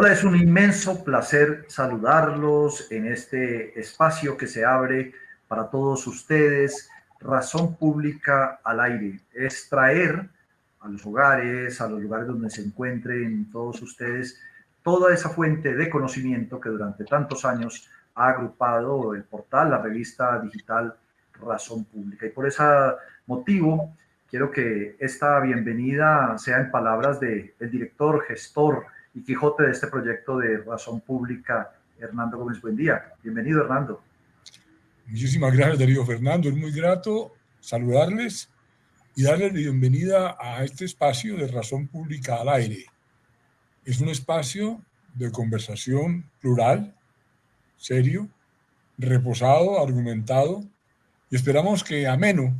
Hola, es un inmenso placer saludarlos en este espacio que se abre para todos ustedes. Razón pública al aire es traer a los hogares, a los lugares donde se encuentren todos ustedes, toda esa fuente de conocimiento que durante tantos años ha agrupado el portal, la revista digital Razón Pública. Y por ese motivo, quiero que esta bienvenida sea en palabras del el director, gestor, y Quijote de este proyecto de Razón Pública, Hernando Gómez. Buen día. Bienvenido, Hernando. Muchísimas gracias, Darío Fernando. Es muy grato saludarles y darles la bienvenida a este espacio de Razón Pública al aire. Es un espacio de conversación plural, serio, reposado, argumentado y esperamos que ameno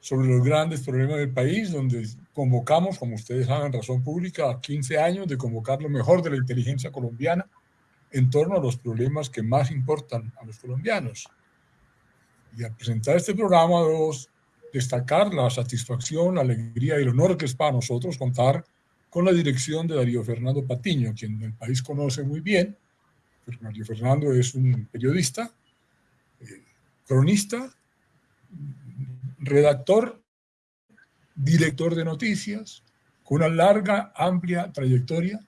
sobre los grandes problemas del país, donde convocamos, como ustedes saben, Razón Pública, a 15 años de convocar lo mejor de la inteligencia colombiana en torno a los problemas que más importan a los colombianos. Y al presentar este programa debo destacar la satisfacción, la alegría y el honor que es para nosotros contar con la dirección de Darío Fernando Patiño, quien el país conoce muy bien. Darío Fernando es un periodista, eh, cronista, redactor, director de noticias, con una larga, amplia trayectoria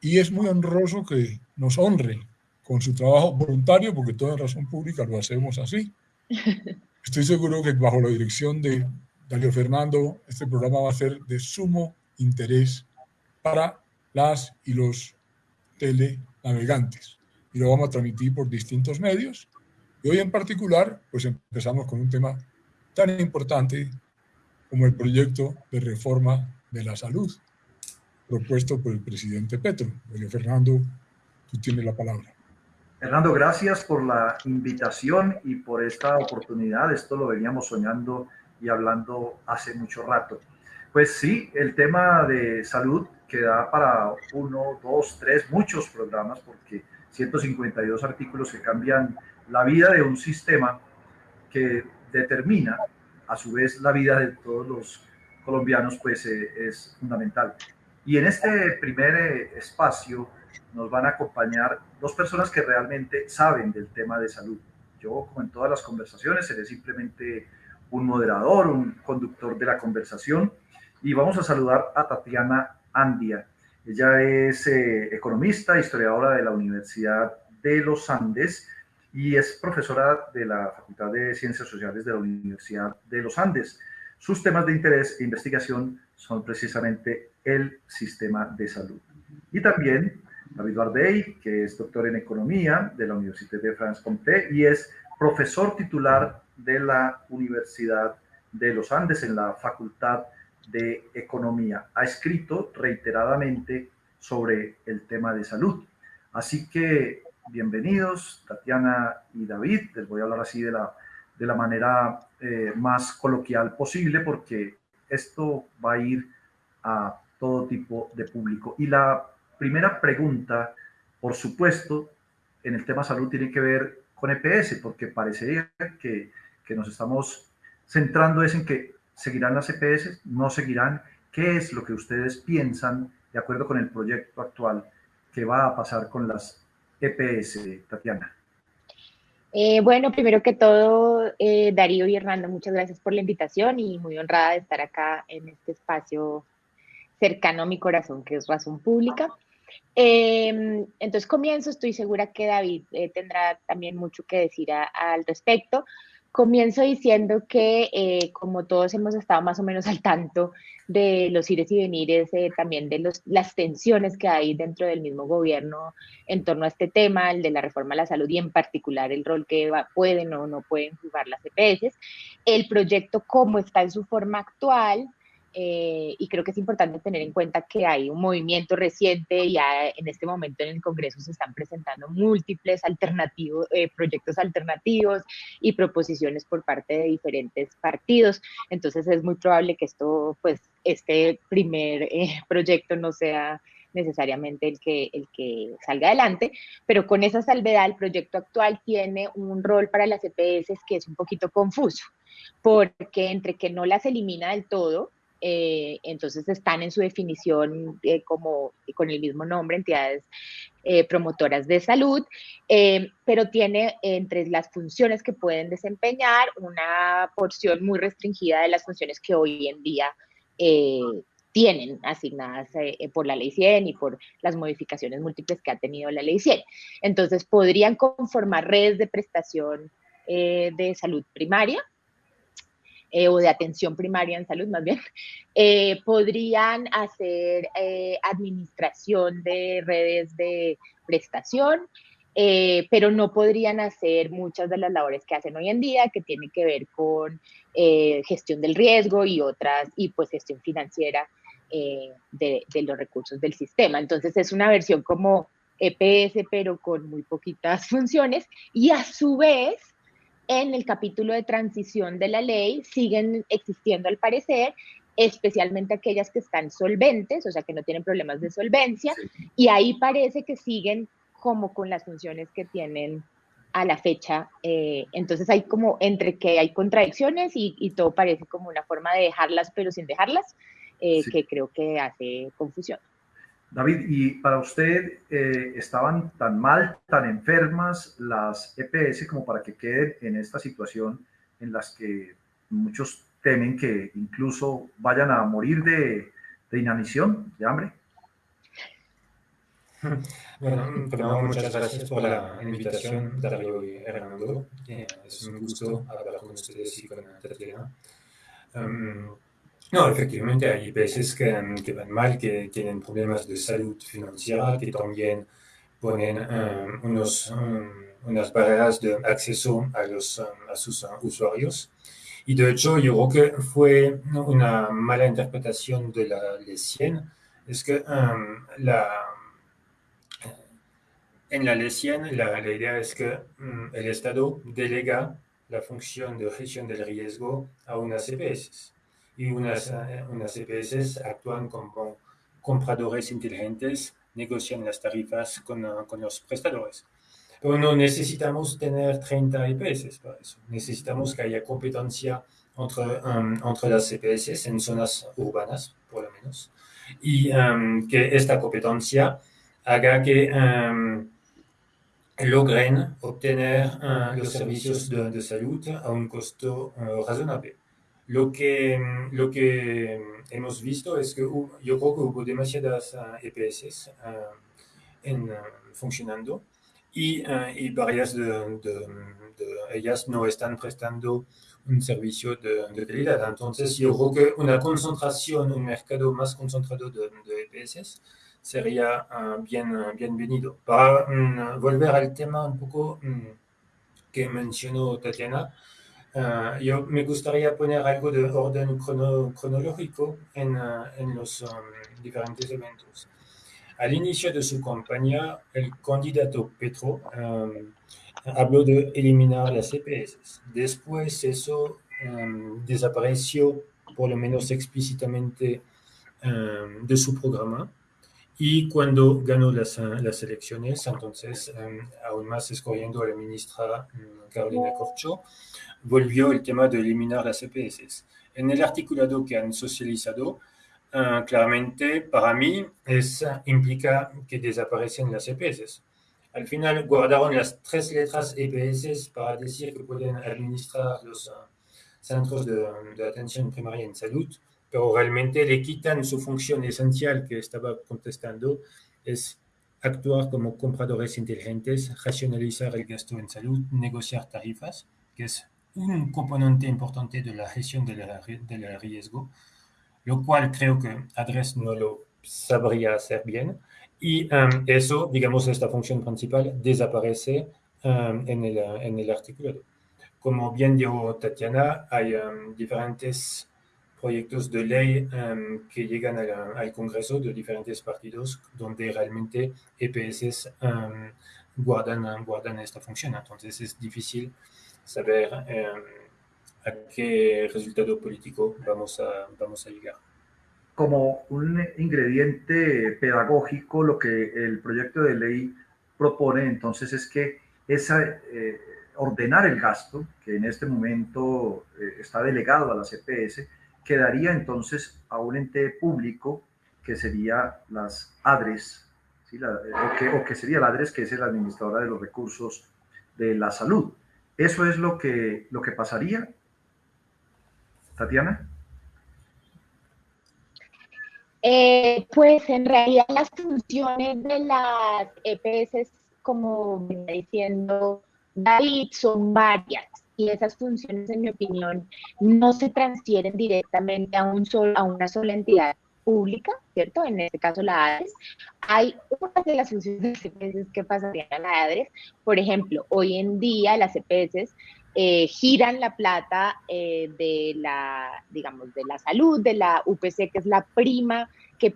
y es muy honroso que nos honre con su trabajo voluntario, porque toda razón pública lo hacemos así. Estoy seguro que bajo la dirección de Darío Fernando, este programa va a ser de sumo interés para las y los telenavegantes. Y lo vamos a transmitir por distintos medios. Y hoy en particular, pues empezamos con un tema tan importante como el proyecto de reforma de la salud propuesto por el presidente Petro. Oye, Fernando, tú tienes la palabra. Fernando, gracias por la invitación y por esta oportunidad. Esto lo veníamos soñando y hablando hace mucho rato. Pues sí, el tema de salud queda para uno, dos, tres, muchos programas, porque 152 artículos que cambian la vida de un sistema que determina a su vez la vida de todos los colombianos pues eh, es fundamental. Y en este primer eh, espacio nos van a acompañar dos personas que realmente saben del tema de salud. Yo, como en todas las conversaciones, seré simplemente un moderador, un conductor de la conversación. Y vamos a saludar a Tatiana Andia. Ella es eh, economista, historiadora de la Universidad de los Andes y es profesora de la Facultad de Ciencias Sociales de la Universidad de los Andes. Sus temas de interés e investigación son precisamente el sistema de salud. Y también David Bardey, que es doctor en Economía de la Universidad de France Comté y es profesor titular de la Universidad de los Andes en la Facultad de Economía. Ha escrito reiteradamente sobre el tema de salud. Así que bienvenidos, Tatiana y David. Les voy a hablar así de la, de la manera eh, más coloquial posible porque esto va a ir a todo tipo de público. Y la primera pregunta, por supuesto, en el tema salud tiene que ver con EPS, porque parecería que, que nos estamos centrando en que seguirán las EPS, no seguirán. ¿Qué es lo que ustedes piensan, de acuerdo con el proyecto actual, que va a pasar con las EPS, Tatiana? Eh, bueno, primero que todo, eh, Darío y Hernando, muchas gracias por la invitación y muy honrada de estar acá en este espacio cercano a mi corazón, que es Razón Pública. Em, entonces comienzo, estoy segura que David eh, tendrá también mucho que decir al respecto. Comienzo diciendo que eh, como todos hemos estado más o menos al tanto de los ires y venires, eh, también de los, las tensiones que hay dentro del mismo gobierno en torno a este tema, el de la reforma a la salud y en particular el rol que pueden o no pueden jugar las EPS, el proyecto como está en su forma actual, eh, y creo que es importante tener en cuenta que hay un movimiento reciente, ya en este momento en el Congreso se están presentando múltiples alternativos, eh, proyectos alternativos y proposiciones por parte de diferentes partidos. Entonces es muy probable que esto, pues, este primer eh, proyecto no sea necesariamente el que, el que salga adelante, pero con esa salvedad el proyecto actual tiene un rol para las EPS que es un poquito confuso, porque entre que no las elimina del todo, eh, entonces están en su definición eh, como con el mismo nombre, entidades promotoras de salud, pero tiene entre las funciones que pueden desempeñar una porción muy restringida de las funciones que hoy en día tienen asignadas por la ley 100 y por las modificaciones múltiples que ha tenido la ley 100. Entonces, podrían conformar redes de prestación de salud primaria, eh, o de atención primaria en salud más bien, eh, podrían hacer eh, administración de redes de prestación, pero no podrían hacer muchas de las labores que hacen hoy en día, que tienen que ver con gestión del riesgo y otras, y pues gestión financiera de, de los recursos del sistema. Entonces es una versión como EPS, pero con muy poquitas funciones, y a su vez en el capítulo de transición de la ley siguen existiendo al parecer, especialmente aquellas que están solventes, o sea, que no tienen problemas de solvencia, y ahí parece que siguen como con las funciones que tienen a la fecha. Eh, entonces hay como entre que hay contradicciones y, todo parece como una forma de dejarlas, pero sin dejarlas, eh, que creo que hace confusión. David, ¿y para usted eh, estaban tan mal, tan enfermas las EPS como para que queden en esta situación en las que muchos temen que incluso vayan a morir de, de inanición, de hambre? Bueno, primero muchas gracias por la invitación, Darío y Hernando. Eh, es un gusto hablar con ustedes y con Tatiana. Um, no, efectivamente hay veces que, que, van mal, que tienen problemas de salud financiera, que también ponen um, unos, um, unas barreras de acceso a, los, a sus usuarios. Y de hecho, yo creo que fue una mala interpretación de la ley 100. Es que la, en la ley 100 la, la idea es que el Estado delega la función de gestión del riesgo a unas EPS y unas, eh, unas EPS actúan como compradores inteligentes, negocian las tarifas con, uh, con los prestadores. Pero no necesitamos tener 30 EPS para eso. Necesitamos que haya competencia entre, um, entre las EPS en zonas urbanas, por lo menos, y um, que esta competencia haga que um, logren obtener uh, los servicios de, de, salud a un costo uh, razonable. Lo que, lo que hemos visto es que yo creo que hubo demasiadas EPS uh, en, uh, funcionando y, y varias de, ellas no están prestando un servicio de, de, calidad. Entonces, yo creo que una concentración, un mercado más concentrado de, EPS sería bien, bienvenido. Para um, volver al tema un poco que mencionó Tatiana, Uh, yo me gustaría poner algo de orden crono, cronológico en, uh, en los um, diferentes eventos. Al inicio de su campaña, el candidato Petro um, habló de eliminar las EPS. Después eso um, desapareció, por lo menos explícitamente, de su programa. Y cuando ganó las, uh, las elecciones, entonces, aún más escogiendo a la ministra Carolina Corcho, volvió el tema de eliminar las EPS. En el articulado que han socializado, uh, claramente para mí es, implica que desaparecen las EPS. Al final guardaron las tres letras EPS para decir que pueden administrar los uh, centros de, de, atención primaria en salud, pero realmente le quitan su función esencial que estaba contestando, es actuar como compradores inteligentes, racionalizar el gasto en salud, negociar tarifas, que es un componente importante de la gestión del, riesgo, lo cual creo que Adres no lo sabría hacer bien. Y um, eso, digamos, esta función principal desaparece um, en, el, en el artículo. Como bien dijo Tatiana, hay um, diferentes proyectos de ley um, que llegan a la, al Congreso de diferentes partidos donde realmente EPS um, guardan, guardan esta función. Entonces es difícil saber eh, a qué resultado político vamos a, vamos a llegar. Como un ingrediente pedagógico, lo que el proyecto de ley propone entonces es que esa, eh, ordenar el gasto, que en este momento eh, está delegado a la CPS, quedaría entonces a un ente público que sería las ADRES, o, que, o, que, sería la ADRES, que es la administradora de los recursos de la salud. ¿Eso es lo que, lo que pasaría? Tatiana. Eh, pues en realidad las funciones de las EPS, como venía diciendo David, son varias y esas funciones, en mi opinión, no se transfieren directamente a, un solo, a una sola entidad pública, ¿cierto? En este caso la ADRES. Hay una de las funciones de que pasarían a la ADRES. Por ejemplo, hoy en día las EPS eh, giran la plata eh, de la, digamos, de la salud, de la UPC, que es la prima que,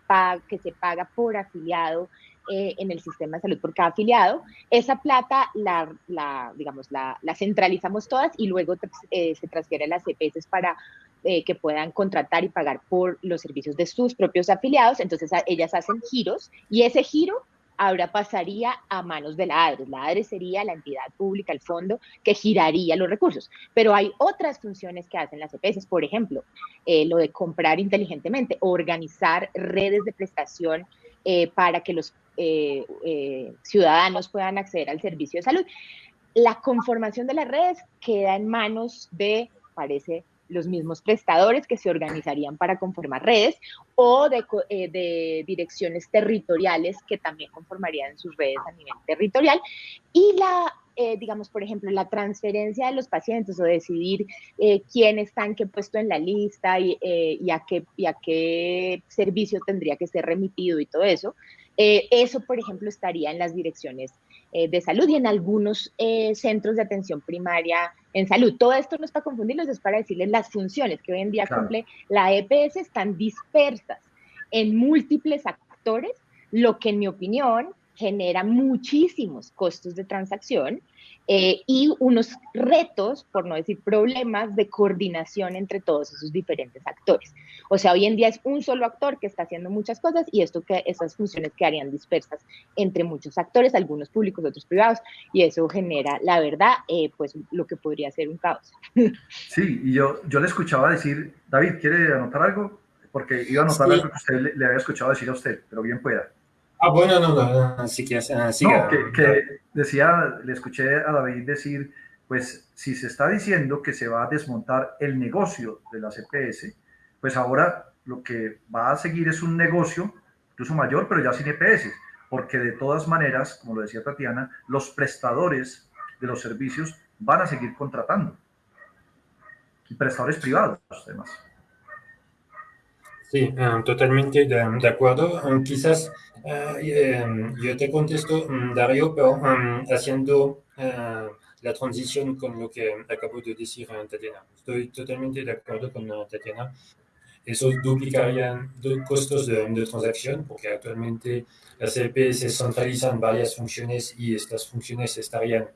que se paga por afiliado eh, en el sistema de salud por cada afiliado. Esa plata la, la digamos, la, la, centralizamos todas y luego se transfiere a las EPS para que puedan contratar y pagar por los servicios de sus propios afiliados. Entonces ellas hacen giros y ese giro ahora pasaría a manos de la ADRES. La ADRES sería la entidad pública, el fondo, que giraría los recursos. Pero hay otras funciones que hacen las EPS, por ejemplo, eh, lo de comprar inteligentemente, organizar redes de prestación eh, para que los eh, ciudadanos puedan acceder al servicio de salud. La conformación de las redes queda en manos de, parece, los mismos prestadores que se organizarían para conformar redes o eh, de, direcciones territoriales que también conformarían sus redes a nivel territorial. Y la, eh, digamos, por ejemplo, la transferencia de los pacientes o decidir eh, quién está en qué puesto en la lista y, y, a qué, y a qué servicio tendría que ser remitido y todo eso, eso, por ejemplo, estaría en las direcciones eh, de salud y en algunos eh, centros de atención primaria en salud. Todo esto no es para confundirlos, es para decirles las funciones que hoy en día cumple la EPS están dispersas en múltiples actores, lo que en mi opinión genera muchísimos costos de transacción eh, y unos retos, por no decir problemas, de coordinación entre todos esos diferentes actores. O sea, hoy en día es un solo actor que está haciendo muchas cosas y esto que esas funciones quedarían dispersas entre muchos actores, algunos públicos, otros privados, y eso genera, la verdad, eh, pues lo que podría ser un caos. Sí, y yo, yo le escuchaba decir, David, ¿quiere anotar algo? Porque iba a anotar algo que usted le, le había escuchado decir a usted, pero bien pueda. Ah, bueno, no, no, así que, así no, que, decía, le escuché a David decir, pues si se está diciendo que se va a desmontar el negocio de la CPS, pues ahora lo que va a seguir es un negocio incluso mayor, pero ya sin EPS, porque de todas maneras, como lo decía Tatiana, los prestadores de los servicios van a seguir contratando. Y prestadores privados, además. Sí, eh, totalmente de, acuerdo. Eh, quizás eh, yo te contesto, mm, Darío, pero mm, haciendo la transición con lo que acabo de decir Tatiana. Estoy totalmente de acuerdo con Tatiana. Eso duplicaría costos de, de, transacción, porque actualmente las EPS centralizan varias funciones y estas funciones estarían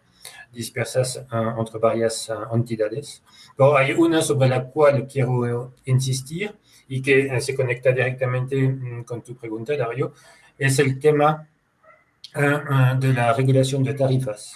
dispersas entre varias entidades. Pero hay una sobre la cual quiero insistir, y que eh, se conecta directamente mm, con tu pregunta, Dario, es el tema de la regulación de tarifas.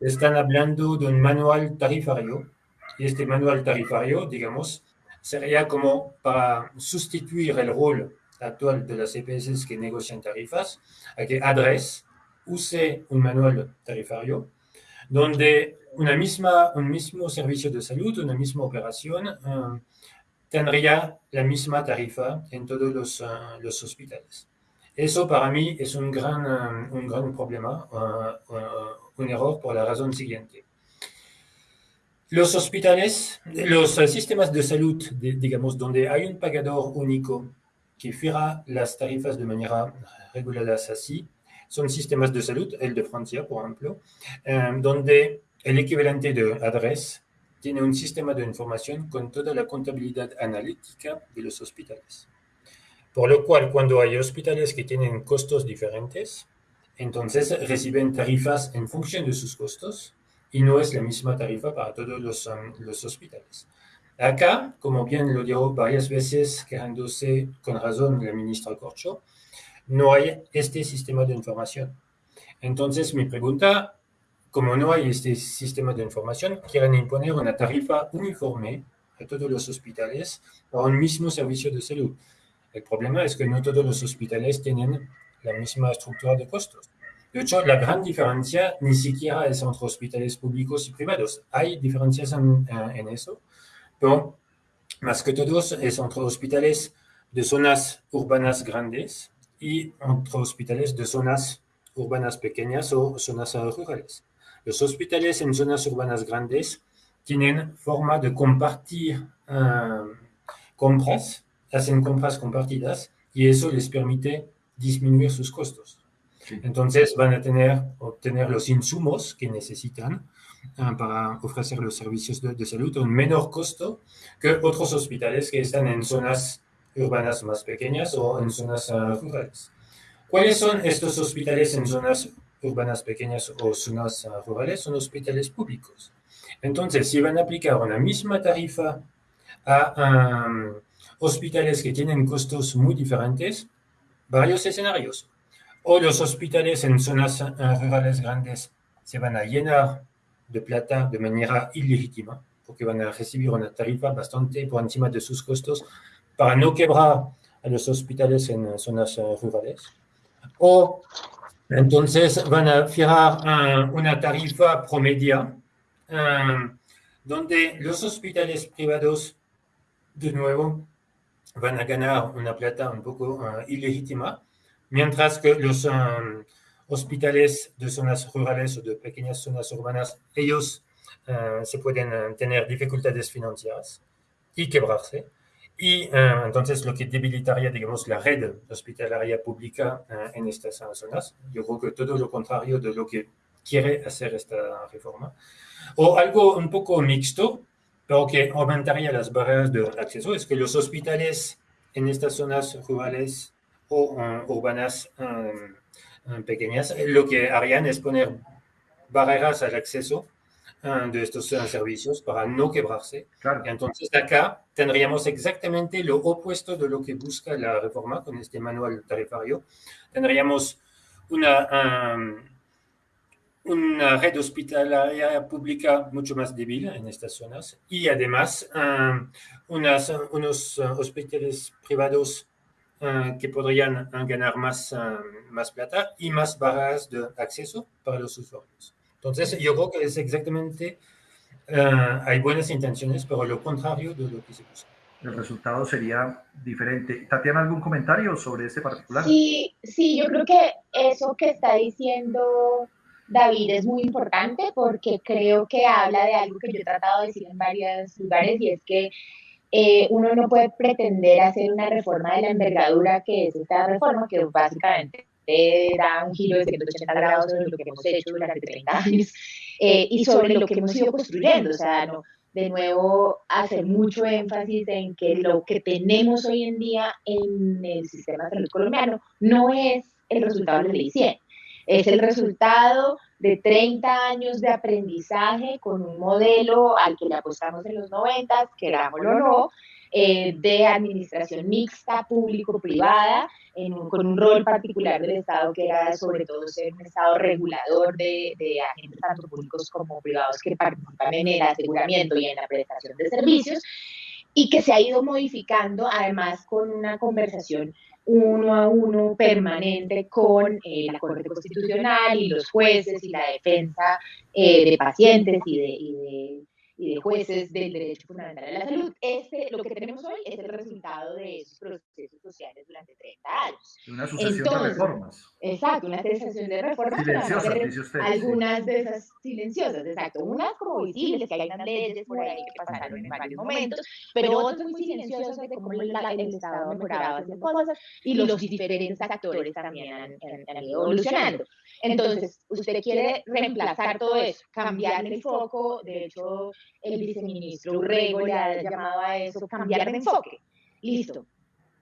Están hablando de un manual tarifario y este manual tarifario, digamos, sería como para sustituir el rol actual de las EPS que negocian tarifas, a que ADRES use un manual tarifario donde una misma, un mismo servicio de salud, una misma operación, tendría la misma tarifa en todos los, uh, los hospitales. Eso para mí es un gran, um, un gran problema, uh, uh, un error por la razón siguiente. Los hospitales, los sistemas de salud, digamos, donde hay un pagador único que fija las tarifas de manera reguladas así, son sistemas de salud, el de Francia, por ejemplo, um, donde el equivalente de adres tiene un sistema de información con toda la contabilidad analítica de los hospitales. Por lo cual, cuando hay hospitales que tienen costos diferentes, entonces reciben tarifas en función de sus costos y no es la misma tarifa para todos los, um, hospitales. Acá, como bien lo dijo varias veces, quejándose con razón la ministra Corcho, no hay este sistema de información. Entonces, mi pregunta como no hay este sistema de información, quieren imponer una tarifa uniforme a todos los hospitales para un mismo servicio de salud. El problema es que no todos los hospitales tienen la misma estructura de costos? De hecho, la gran diferencia ni siquiera es entre hospitales públicos y privados. Hay diferencias en, en eso, pero más que todos es entre hospitales de zonas urbanas grandes y entre hospitales de zonas urbanas pequeñas o zonas rurales. Los hospitales en zonas urbanas grandes tienen forma de compartir uh, compras, hacen compras compartidas y eso les permite disminuir sus costos. Sí. Entonces van a tener, obtener los insumos que necesitan uh, para ofrecer los servicios de, de, salud a un menor costo que otros hospitales que están en zonas urbanas más pequeñas o en zonas uh, rurales. ¿Cuáles son estos hospitales en zonas urbanas pequeñas o zonas rurales? Son hospitales públicos. Entonces, si van a aplicar una misma tarifa a um, hospitales que tienen costos muy diferentes, varios escenarios. O los hospitales en zonas uh, rurales grandes se van a llenar de plata de manera ilegítima, porque van a recibir una tarifa bastante por encima de sus costos para no quebrar a los hospitales en zonas uh, rurales. O entonces van a fijar uh, una tarifa promedia um, donde los hospitales privados, de nuevo, van a ganar una plata un poco uh, ilegítima, mientras que los um, hospitales de zonas rurales o de pequeñas zonas urbanas, ellos uh, se pueden tener dificultades financieras y quebrarse. Y entonces lo que debilitaría, digamos, la red hospitalaria pública en estas zonas. Yo creo que todo lo contrario de lo que quiere hacer esta reforma. O algo un poco mixto, pero que aumentaría las barreras de acceso, es que los hospitales en estas zonas rurales o uh, urbanas um, pequeñas, lo que harían es poner barreras al acceso de estos servicios para no quebrarse. Claro. Entonces acá tendríamos exactamente lo opuesto de lo que busca la reforma con este manual tarifario. Tendríamos una, um, una red hospitalaria pública mucho más débil en estas zonas y además um, unas, unos uh, hospitales privados uh, que podrían ganar más, uh, más plata y más barras de acceso para los usuarios. Entonces, yo creo que es exactamente, uh, hay buenas intenciones, pero lo contrario de lo que se busca. El resultado sería diferente. Tatiana, ¿algún comentario sobre este particular? Sí, sí, yo creo que eso que está diciendo David es muy importante porque creo que habla de algo que yo he tratado de decir en varios lugares y es que eh, uno no puede pretender hacer una reforma de la envergadura que es esta reforma, que básicamente da un giro de 180 grados sobre lo que hemos hecho durante 30 años eh, y sobre lo que hemos ido construyendo. O sea, no, de nuevo, hacer mucho énfasis en que lo que tenemos hoy en día en el sistema de salud colombiano no es el resultado de ley 100, es el resultado de 30 años de aprendizaje con un modelo al que le apostamos en los 90, querámoslo o no, eh, de administración mixta, público-privada, con un rol particular del Estado que era sobre todo ser un Estado regulador de, de, agentes tanto públicos como privados que participan en el aseguramiento y en la prestación de servicios y que se ha ido modificando además con una conversación uno a uno permanente con eh, la Corte Constitucional y los jueces y la defensa eh, de pacientes y de, y de y de jueces del derecho fundamental a la salud. Este, lo que tenemos hoy es el resultado de esos procesos sociales durante 30 años. Una sucesión Entonces, de reformas. Exacto, una sucesión de reformas. Silenciosas, dice usted. Algunas sí. de esas silenciosas, exacto. Unas como visibles, que hay unas leyes por ahí que pasaron en varios momentos, pero otras muy silenciosas de cómo el, el Estado mejoraba haciendo cosas y los diferentes actores también han, han, han ido evolucionando. Entonces, usted quiere reemplazar todo eso, cambiar el foco, de hecho, el viceministro Urrego le ha llamado a eso cambiar de enfoque. Listo.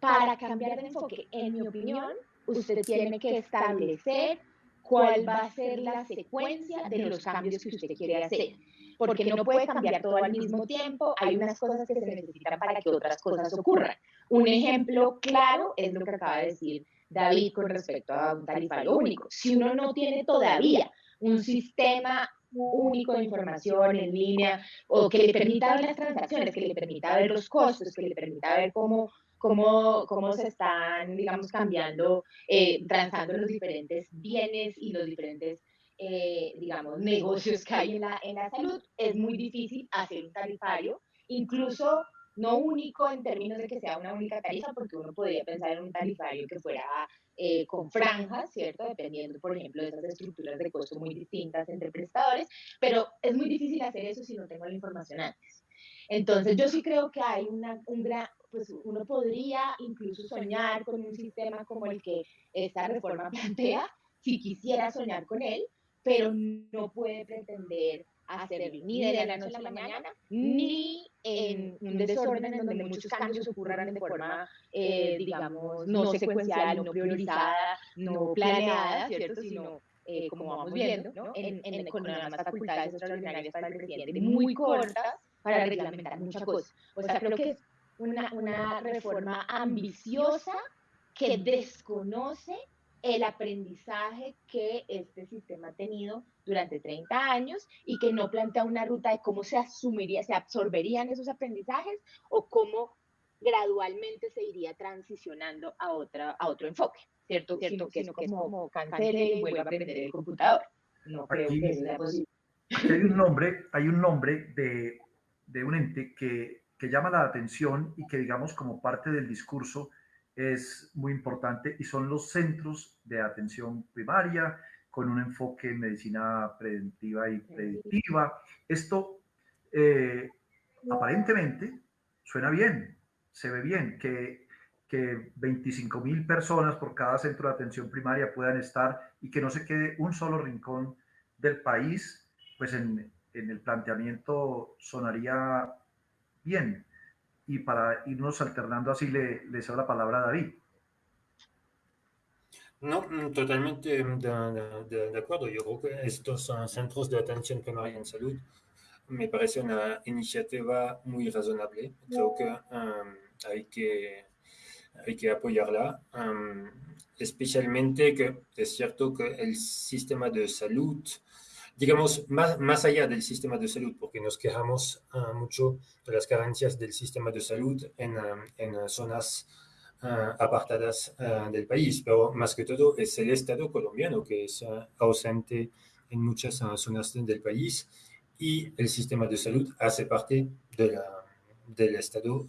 Para cambiar de enfoque, en mi opinión, usted tiene que establecer cuál va a ser la secuencia de los cambios que usted quiere hacer. Porque no puede cambiar todo al mismo tiempo, hay unas cosas que se necesitan para que otras cosas ocurran. Un ejemplo claro es lo que acaba de decir David con respecto a un tarifario único. Si uno no tiene todavía un sistema único de información en línea o que le permita ver las transacciones, que le permita ver los costos, que le permita ver cómo, cómo, cómo se están, digamos, cambiando, eh, transando los diferentes bienes y los diferentes, eh, digamos, negocios que hay en la, en la salud. Es muy difícil hacer un tarifario, incluso no único en términos de que sea una única tarifa, porque uno podría pensar en un tarifario que fuera eh, con franjas, ¿cierto? Dependiendo, por ejemplo, de esas estructuras de costo muy distintas entre prestadores, pero es muy difícil hacer eso si no tengo la información antes. Entonces, yo sí creo que hay una, un gran, pues uno podría incluso soñar con un sistema como el que esta reforma plantea, si quisiera soñar con él, pero no puede pretender hacerlo ni de la noche a la mañana, ni en un desorden en donde muchos cambios ocurran de forma, eh, digamos, no secuencial, no priorizada, no planeada, ¿cierto? Sino, eh, como vamos viendo, ¿no? En, en, con unas facultades extraordinarias para el presidente muy cortas para reglamentar muchas cosas. O sea, creo que es una, una reforma ambiciosa que desconoce el aprendizaje que este sistema ha tenido durante 30 años y que no plantea una ruta de cómo se asumiría, se absorberían esos aprendizajes o cómo gradualmente se iría transicionando a, otra, a otro enfoque, ¿cierto? ¿Cierto? que, es como cancele y vuelva a aprender el computador. No creo que sea posible. hay un nombre, hay un nombre de, de un ente que, que llama la atención y que digamos como parte del discurso es muy importante y son los centros de atención primaria con un enfoque en medicina preventiva y predictiva. Esto eh, aparentemente suena bien, se ve bien, que, que 25 mil personas por cada centro de atención primaria puedan estar y que no se quede un solo rincón del país, pues en, en el planteamiento sonaría bien y para irnos alternando así le, le cedo la palabra a David. No, mm, totalmente de, de, acuerdo. Yo creo que estos centros de atención primaria en salud me parece una iniciativa muy razonable. Creo que um, hay que hay que apoyarla, um, especialmente que es cierto que el sistema de salud digamos, más, más allá del sistema de salud, porque nos quejamos uh, mucho de las carencias del sistema de salud en, uh, en zonas uh, apartadas del país, pero más que todo es el Estado colombiano que es ausente en muchas zonas del país y el sistema de salud hace parte de la, del Estado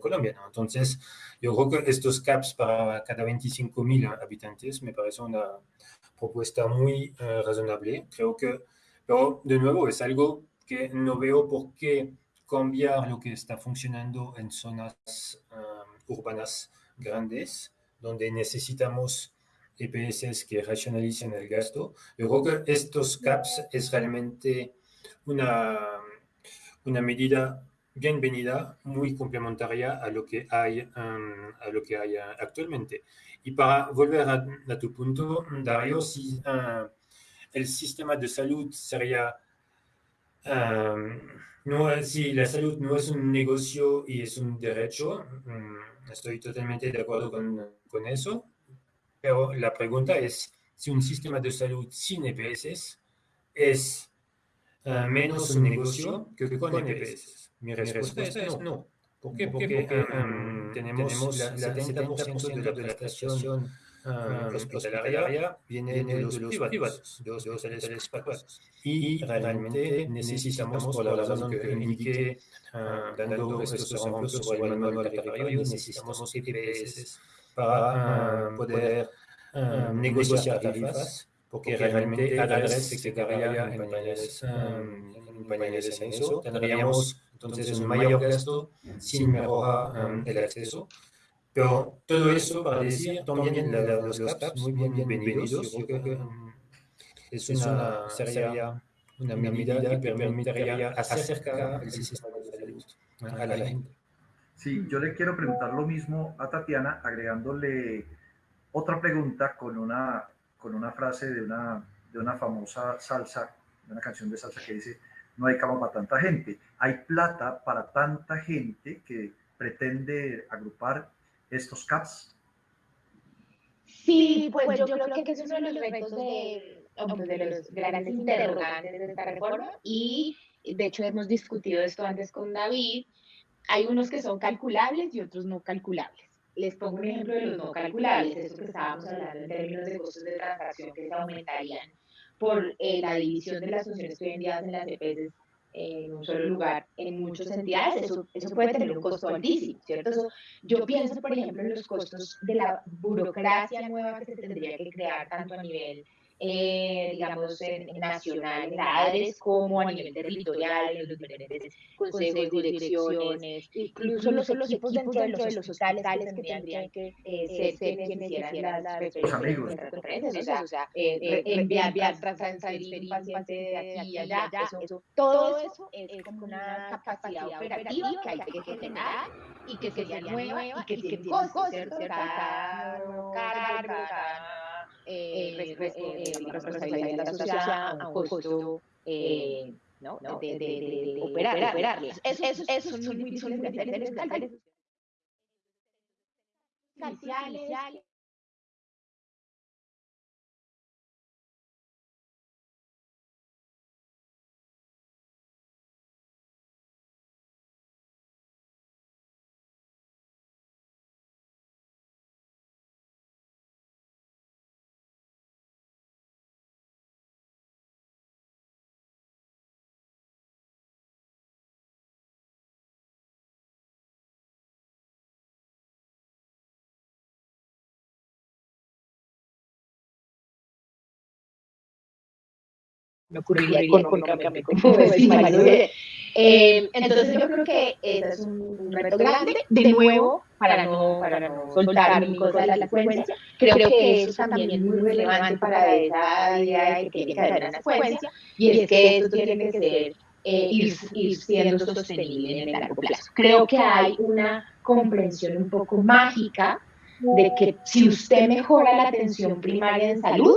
colombiano. Entonces, yo creo que estos CAPs para cada 25.000 habitantes me parece una propuesta muy uh, razonable. Creo que, pero de nuevo, es algo que no veo por qué cambiar lo que está funcionando en zonas um, urbanas grandes, donde necesitamos EPS que racionalicen el gasto. Yo creo que estos CAPs es realmente una, una medida bienvenida, muy complementaria a lo que hay, um, a lo que hay actualmente. Y para volver a, a tu punto, Dario, si uh, el sistema de salud sería, um, no, si la salud no es un negocio y es un derecho, um, estoy totalmente de acuerdo con, con, eso, pero la pregunta es si un sistema de salud sin EPS es uh, menos un negocio que con EPS. Mi respuesta, es no. ¿Por qué? Porque, um, tenemos, la, 70%, de la prestación um, hospitalaria viene, de los, privados, de los hospitales privados. Y realmente necesitamos, por la razón que indiqué, uh, dando estos ejemplos sobre el manual tarifario, necesitamos EPS para uh, poder uh, negociar tarifas porque realmente ADRES se quedaría en pañales, en pañales en eso. Tendríamos entonces un mayor gasto sin mejorar um, el acceso. Pero todo eso para decir también la, la, los CAPs muy bien, bienvenidos. Yo creo que um, es una, sería una medida que permitiría acercar el sistema de salud a la gente. Sí, yo le quiero preguntar lo mismo a Tatiana, agregándole otra pregunta con una, con una frase de una, de una famosa salsa, de una canción de salsa que dice, no hay cama para tanta gente. Hay plata para tanta gente que pretende agrupar estos CAPs. Sí, pues, yo, creo que, es uno de los retos de, pues, de los grandes interrogantes de esta reforma y de hecho hemos discutido esto antes con David. Hay unos que son calculables y otros no calculables. Les pongo un ejemplo de los no calculables, eso que estábamos hablando en términos de costos de transacción que se aumentarían por eh, la división de las funciones que hoy en día hacen las EPS en un solo lugar en muchas entidades, eso, eso puede tener un costo altísimo, ¿cierto? yo pienso, por ejemplo, en los costos de la burocracia nueva que se tendría que crear tanto a nivel eh, digamos, en, nacional, en la ADRES, como a nivel territorial, en los diferentes consejos, direcciones, incluso los, los equipos dentro de los hospitales que tendrían que eh, ser quienes hicieran las referencias, o sea, eh, enviar, transferir paciente de aquí a allá, eso, todo eso es como una capacidad operativa que hay que generar y que sería nueva y que tiene costos, cargo, cada eh, eh, la responsabilidad asociada a un costo eh, ¿no? de, de, de, de operar, operarlas. Eso, eso, eso son muy me ocurriría económicamente como eh, entonces yo creo que ese es un reto grande, de nuevo, para no, para no soltar mi cosa de la secuencia, creo que eso también es muy relevante para esa idea de que tiene que haber una secuencia, y es que eso tiene que ser eh, ir, ir, siendo sostenible en el largo plazo. Creo que hay una comprensión un poco mágica de que si usted mejora la atención primaria en salud,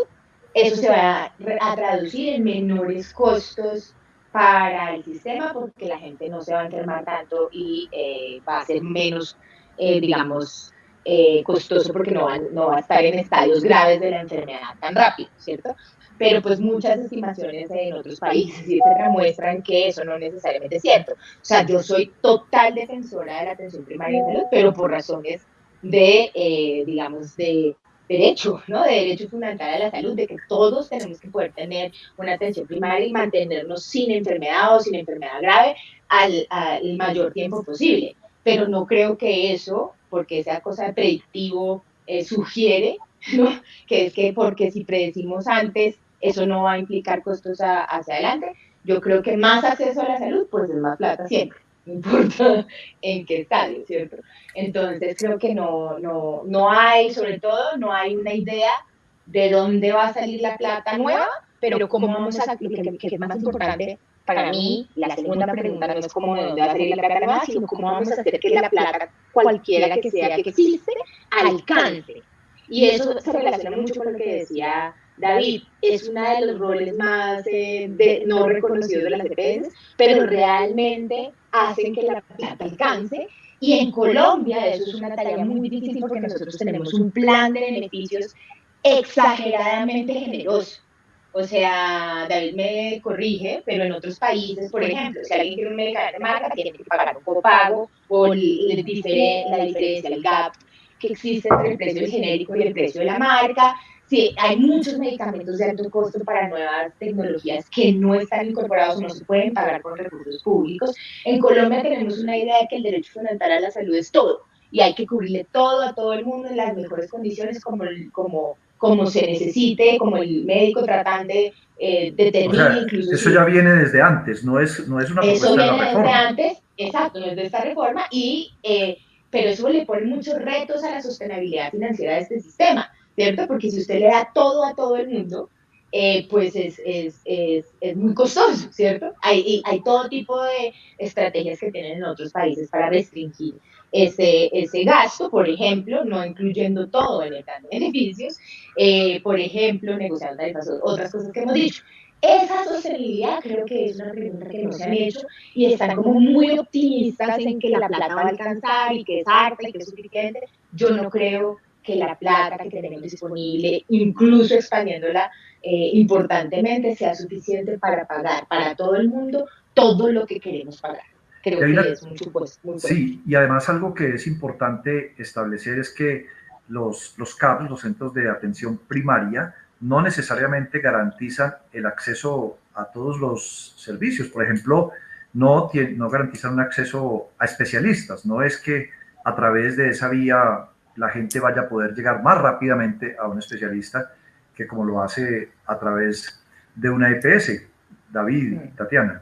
eso se va a traducir en menores costos para el sistema porque la gente no se va a enfermar tanto y eh, va a ser menos, eh, digamos, eh, costoso porque no va, no va a estar en estadios graves de la enfermedad tan rápido, ¿cierto? Pero pues muchas estimaciones en otros países, etcétera, muestran que eso no necesariamente es cierto. O sea, yo soy total defensora de la atención primaria salud, pero por razones de, digamos, de derecho, ¿no? De derecho fundamental a la salud, de que todos tenemos que poder tener una atención primaria y mantenernos sin enfermedad o sin enfermedad grave al, al mayor tiempo posible. Pero no creo que eso, porque esa cosa de predictivo eh, sugiere, ¿no? Que es que porque si predecimos antes, eso no va a implicar costos hacia adelante. Yo creo que más acceso a la salud, pues es más plata siempre no importa en qué estadio, ¿cierto? Entonces creo que no, no, no hay, sobre todo, no hay una idea de dónde va a salir la plata nueva, pero cómo vamos a, lo que, que es más importante para mí, la segunda pregunta no es cómo de dónde va a salir la plata nueva, sino cómo vamos a hacer que la plata, cualquiera que sea que existe, alcance. Y eso se relaciona mucho con lo que decía David es uno de los roles más eh, de, no reconocidos de las EPS, pero realmente hacen que la plata alcance. Y en Colombia eso es una tarea muy difícil porque nosotros tenemos un plan de beneficios exageradamente generoso. O sea, David me corrige, pero en otros países, por ejemplo, si alguien quiere un medicamento de marca, tiene que pagar un copago o el, la diferencia, el gap que existe entre el precio genérico y el precio de la marca. Sí, hay muchos medicamentos de alto costo para nuevas tecnologías que no están incorporados o no se pueden pagar con recursos públicos. En Colombia tenemos una idea de que el derecho fundamental a la salud es todo y hay que cubrirle todo a todo el mundo en las mejores condiciones como, como, como se necesite, como el médico tratante eh, determine. incluso eso ya viene desde antes, no es, no es una propuesta eso viene de la reforma. Desde antes, exacto, no es de esta reforma, y, eh, pero eso le pone muchos retos a la sostenibilidad financiera de este sistema ¿cierto? Porque si usted le da todo a todo el mundo, eh, pues es, es, es, es, muy costoso, ¿cierto? Hay, hay todo tipo de estrategias que tienen en otros países para restringir ese, ese gasto, por ejemplo, no incluyendo todo en el plan de beneficios, eh, por ejemplo, negociando tarifas, otras cosas que hemos dicho. Esa sostenibilidad creo que es una pregunta que no se han hecho y están como muy optimistas en que la plata va a alcanzar y que es harta y que es suficiente. Yo no creo que la plata que tenemos disponible, incluso expandiéndola eh, importantemente, sea suficiente para pagar para todo el mundo todo lo que queremos pagar. Creo que es mucho, pues, muy Sí, y además algo que es importante establecer es que los, los CAPs, los centros de atención primaria, no necesariamente garantizan el acceso a todos los servicios. Por ejemplo, no, no garantizan un acceso a especialistas. No es que a través de esa vía la gente vaya a poder llegar más rápidamente a un especialista que como lo hace a través de una EPS. David, Tatiana.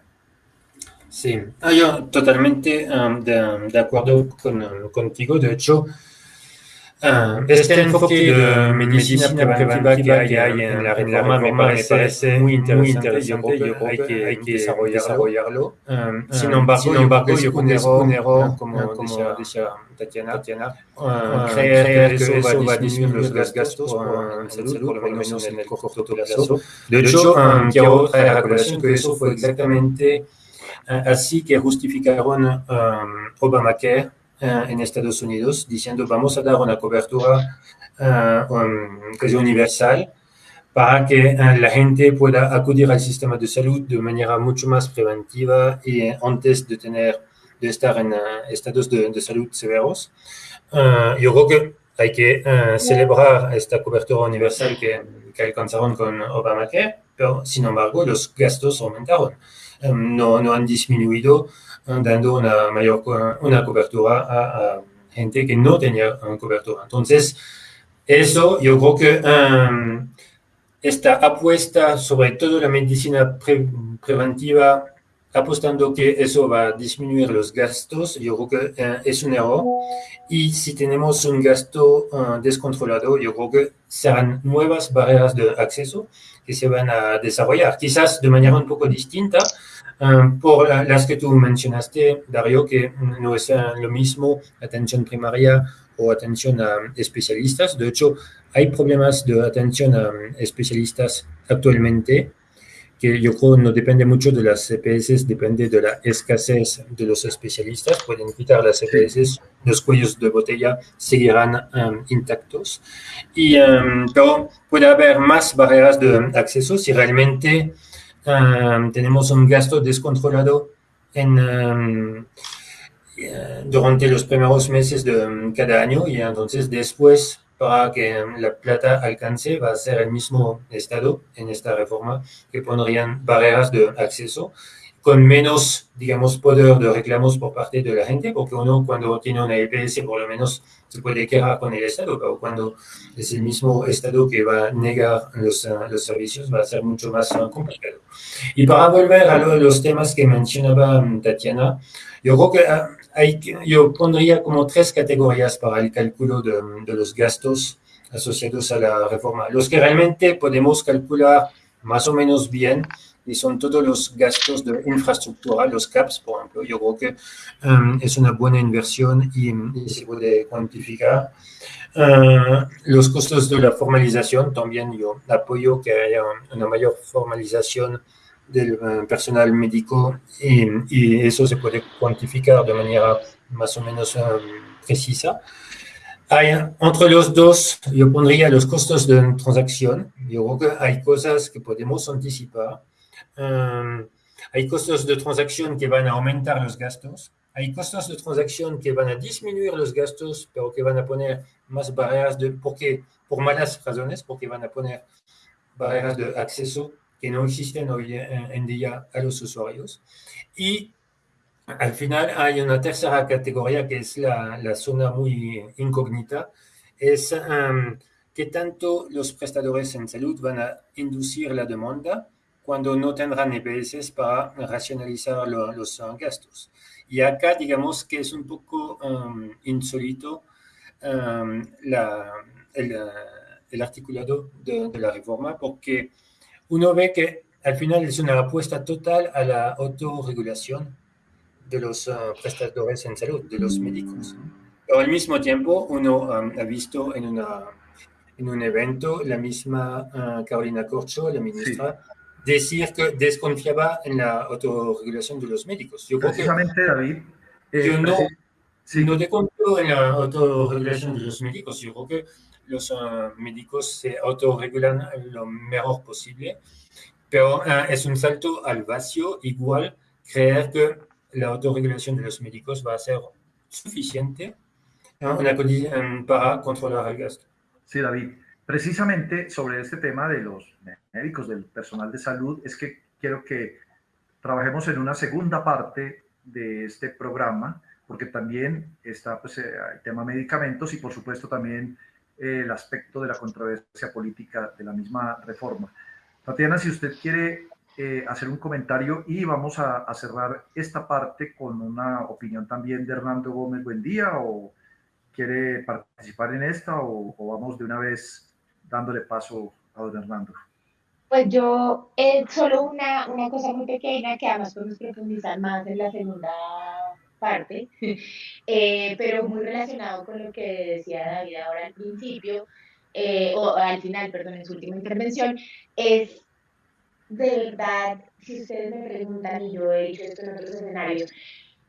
Sí, ah, yo totalmente um, de, de, acuerdo con, contigo. De hecho, este, enfoque de medicina preventiva que hay, en la reforma me parece, muy interesante. Yo creo que hay que, hay que desarrollarlo. Sin embargo, sin embargo yo como, como decía Tatiana, Tatiana creer que eso va a disminuir los gastos por salud, por lo menos en el corto plazo. De hecho, quiero traer a colación que eso fue exactamente así que justificaron Obamacare en Estados Unidos diciendo vamos a dar una cobertura uh, universal para que eh, la gente pueda acudir al sistema de salud de manera mucho más preventiva y antes de tener de estar en estados de, de, salud severos. yo creo que hay que celebrar esta cobertura universal que, que, alcanzaron con Obamacare, pero sin embargo los gastos aumentaron, no, no han disminuido dando una mayor una cobertura a, gente que no tenía cobertura. Entonces, eso yo creo que um, esta apuesta sobre todo la medicina preventiva, apostando que eso va a disminuir los gastos, yo creo que uh, es un error. Y si tenemos un gasto uh, descontrolado, yo creo que serán nuevas barreras de acceso que se van a desarrollar, quizás de manera un poco distinta, Um, por las que tú mencionaste, Dario, que no es lo mismo atención primaria o atención a especialistas. De hecho, hay problemas de atención a especialistas actualmente que yo creo no depende mucho de las CPS, depende de la escasez de los especialistas. Pueden quitar las CPS, los cuellos de botella seguirán um, intactos. Y, um, pero puede haber más barreras de acceso si realmente tenemos un gasto descontrolado en, durante los primeros meses de cada año y entonces después para que la plata alcance va a ser el mismo Estado en esta reforma que pondrían barreras de acceso con menos, digamos, poder de reclamos por parte de la gente, porque uno cuando tiene una EPS por lo menos se puede quejar con el Estado, pero cuando es el mismo Estado que va a negar los, uh, los servicios va a ser mucho más uh, complicado. Y para volver a lo, los temas que mencionaba um, Tatiana, yo creo que uh, hay, yo pondría como tres categorías para el cálculo de, de los gastos asociados a la reforma. Los que realmente podemos calcular más o menos bien, y son todos los gastos de infraestructura, los CAPS, por ejemplo. Yo creo que um, es una buena inversión y, se puede cuantificar. Uh, los costos de la formalización, también yo apoyo que haya una mayor formalización del uh, personal médico y, y, eso se puede cuantificar de manera más o menos um, precisa. Hay, entre los dos, yo pondría los costos de transacción. Yo creo que hay cosas que podemos anticipar Um, hay costos de transacción que van a aumentar los gastos. Hay costos de transacción que van a disminuir los gastos, pero que van a poner más barreras de, porque, por malas razones, porque van a poner barreras de acceso que no existen hoy en día a los usuarios. Y al final hay una tercera categoría que es la, la zona muy incógnita, es um, que tanto los prestadores en salud van a inducir la demanda cuando no tendrán EPS para racionalizar lo, los gastos. Y acá digamos que es un poco um, insólito um, la, el, el, articulado de, de, la reforma porque uno ve que al final es una apuesta total a la autorregulación de los uh, prestadores en salud, de los médicos. Pero al mismo tiempo uno um, ha visto en, una, en un evento la misma uh, Carolina Corcho, la ministra, sí decir que desconfiaba en la autorregulación de los médicos. Yo Precisamente, que, David. Eh, yo no, sí. no desconfío en la autorregulación de los médicos. Yo creo que los uh, médicos se autorregulan lo mejor posible, pero uh, es un salto al vacío igual creer que la autorregulación de los médicos va a ser suficiente uh, para controlar el gasto. Sí, David. Precisamente sobre este tema de los médicos, del personal de salud, es que quiero que trabajemos en una segunda parte de este programa, porque también está pues, eh, el tema medicamentos y por supuesto también eh, el aspecto de la controversia política de la misma reforma. Tatiana, si usted quiere eh, hacer un comentario y vamos a, cerrar esta parte con una opinión también de Hernando Gómez Buen día o quiere participar en esta o, o vamos de una vez dándole paso a don Hernando. Pues yo, eh, solo una, una cosa muy pequeña que además podemos profundizar más en la segunda parte, eh, pero muy relacionado con lo que decía David ahora al principio, eh, o al final, perdón, en su última intervención, es de verdad, si ustedes me preguntan, y yo he dicho esto en otros escenarios,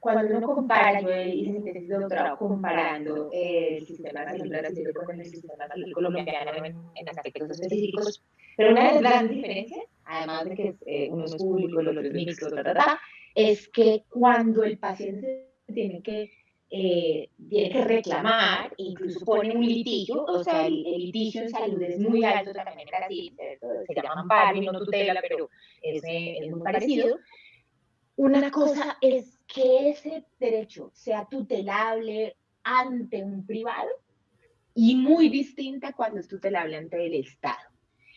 cuando uno compara, yo hice mi tesis de comparando el sistema salud brasileño con el sistema salud colombiano en, en, aspectos específicos, pero una de las grandes diferencias, además de que eh, uno es público, el otro es mixto, es que cuando el paciente tiene que eh, tiene que reclamar, incluso pone un litigio, o sea, el, litigio en salud es muy alto también en Brasil, se llama amparo y no tutela, pero es, es muy parecido. Una cosa es que ese derecho sea tutelable ante un privado y muy distinta cuando es tutelable ante el Estado.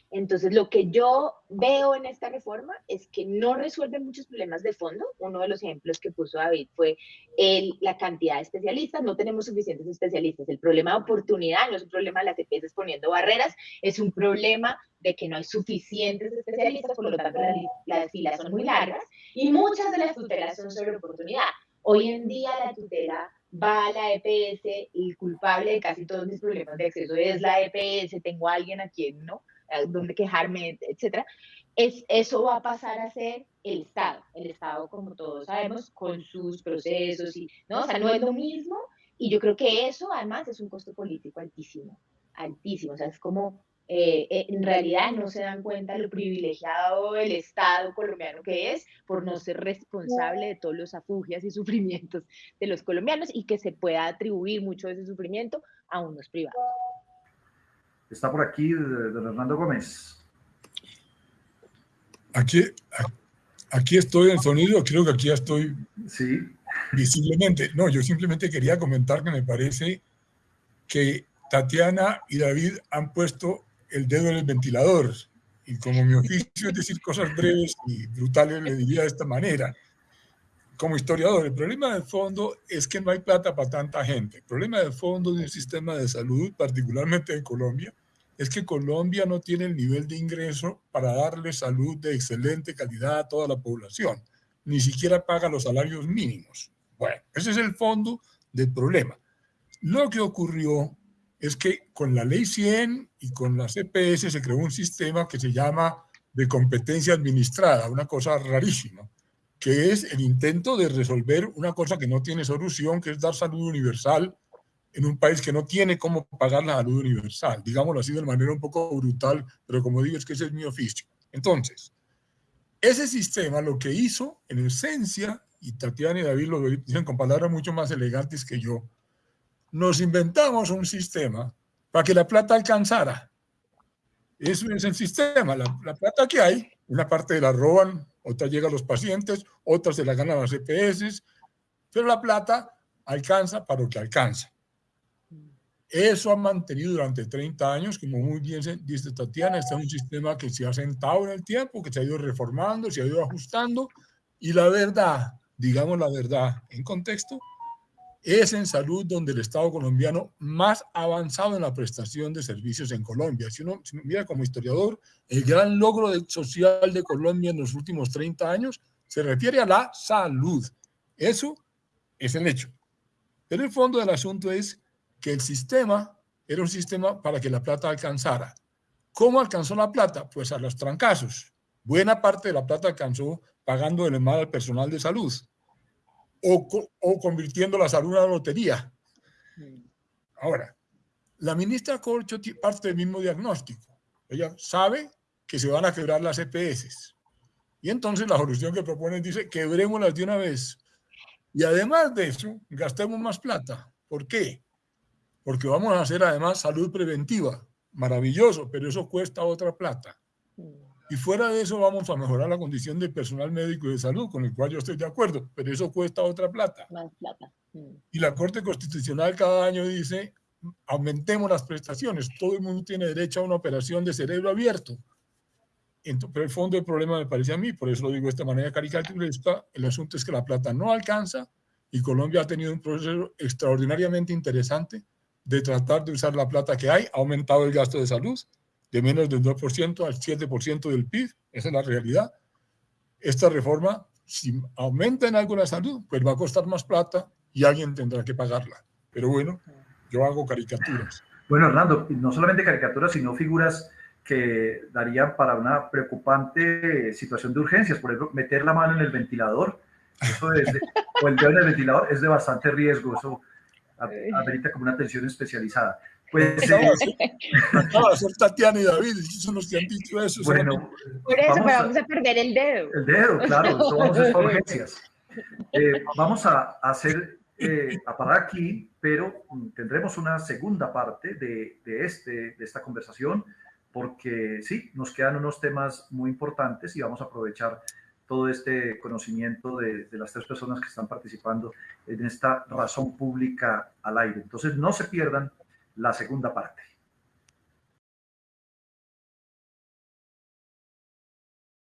Entonces, lo que yo veo en esta reforma es que no resuelve muchos problemas de fondo. Uno de los ejemplos que puso David fue el, la cantidad de especialistas. No tenemos suficientes especialistas. El problema de oportunidad no es un problema de las EPS poniendo barreras, es un problema de que no hay suficientes especialistas, por lo tanto las, las filas son muy largas y muchas de las tutelas son sobre oportunidad. Hoy en día la tutela va a la EPS, el culpable de casi todos mis problemas de acceso es la EPS, tengo a alguien a quien no donde quejarme, etcétera, es, eso va a pasar a ser el Estado. El Estado, como todos sabemos, con sus procesos, y, ¿no? O sea, no es lo mismo. Y yo creo que eso, además, es un costo político altísimo, altísimo. O sea, es como, eh, eh, en realidad no se dan cuenta lo privilegiado el Estado colombiano que es por no ser responsable de todos los afugias y sufrimientos de los colombianos y que se pueda atribuir mucho de ese sufrimiento a unos privados. Está por aquí don Hernando Gómez. Aquí, aquí estoy en sonido, creo que aquí ya estoy sí. visiblemente. No, yo simplemente quería comentar que me parece que Tatiana y David han puesto el dedo en el ventilador. Y como mi oficio es decir cosas breves y brutales, le diría de esta manera. Como historiador, el problema de fondo es que no hay plata para tanta gente. El problema de fondo de un sistema de salud, particularmente en Colombia, es que Colombia no tiene el nivel de ingreso para darle salud de excelente calidad a toda la población. Ni siquiera paga los salarios mínimos. Bueno, ese es el fondo del problema. Lo que ocurrió es que con la ley 100 y con la CPS se creó un sistema que se llama de competencia administrada, una cosa rarísima, que es el intento de resolver una cosa que no tiene solución, que es dar salud universal en un país que no tiene cómo pagar la salud universal, digámoslo así de manera un poco brutal, pero como digo, es que ese es mi oficio. Entonces, ese sistema lo que hizo, en esencia, y Tatiana y David lo dicen con palabras mucho más elegantes que yo, nos inventamos un sistema para que la plata alcanzara. Eso es el sistema, la, la plata que hay, una parte la roban, otra llega a los pacientes, otras se la ganan las EPS, pero la plata alcanza para lo que alcanza. Eso ha mantenido durante 30 años, como muy bien dice Tatiana, está un sistema que se ha sentado en el tiempo, que se ha ido reformando, se ha ido ajustando, y la verdad, digamos la verdad en contexto, es en salud donde el Estado colombiano más avanzado en la prestación de servicios en Colombia. Si uno, mira como historiador, el gran logro social de Colombia en los últimos 30 años se refiere a la salud. Eso es el hecho. Pero el fondo del asunto es que el sistema era un sistema para que la plata alcanzara. ¿Cómo alcanzó la plata? Pues a los trancazos. Buena parte de la plata alcanzó pagando el mal al personal de salud o, o convirtiendo la salud en una lotería. Ahora, La ministra Corcho parte del mismo diagnóstico. Ella sabe que se van a quebrar las EPS. Y entonces la solución que proponen dice, quebrémoslas de una vez. Y además de eso, gastemos más plata. ¿Por qué? Porque vamos a hacer además salud preventiva. Maravilloso, pero eso cuesta otra plata. Y fuera de eso vamos a mejorar la condición del personal médico y de salud, con el cual yo estoy de acuerdo, pero eso cuesta otra plata. Más plata. Y la Corte Constitucional cada año dice, aumentemos las prestaciones, todo el mundo tiene derecho a una operación de cerebro abierto. Entonces, pero el fondo del problema me parece a mí, por eso lo digo de esta manera caricaturesca, el asunto es que la plata no alcanza y Colombia ha tenido un proceso extraordinariamente interesante de tratar de usar la plata que hay, ha aumentado el gasto de salud de menos del 2% al 7% del PIB, esa es la realidad. Esta reforma, si aumenta en algo la salud, pues va a costar más plata y alguien tendrá que pagarla. Pero bueno, yo hago caricaturas. Bueno, Hernando, no solamente caricaturas, sino figuras que darían para una preocupante situación de urgencias. Por ejemplo, meter la mano en el ventilador eso es o el dedo en el ventilador es de bastante riesgo. Eso amerita como una atención especializada. Pues, acaba de ser Tatiana y David, son los que han dicho eso. Bueno, por eso, vamos, vamos a, perder el dedo. El dedo, claro, eso vamos a hacer urgencias. Eh, vamos a hacer, eh, a parar aquí, pero tendremos una segunda parte de, de, este, de esta conversación, porque sí, nos quedan unos temas muy importantes y vamos a aprovechar todo este conocimiento de, de, las tres personas que están participando en esta razón pública al aire. Entonces, no se pierdan la segunda parte.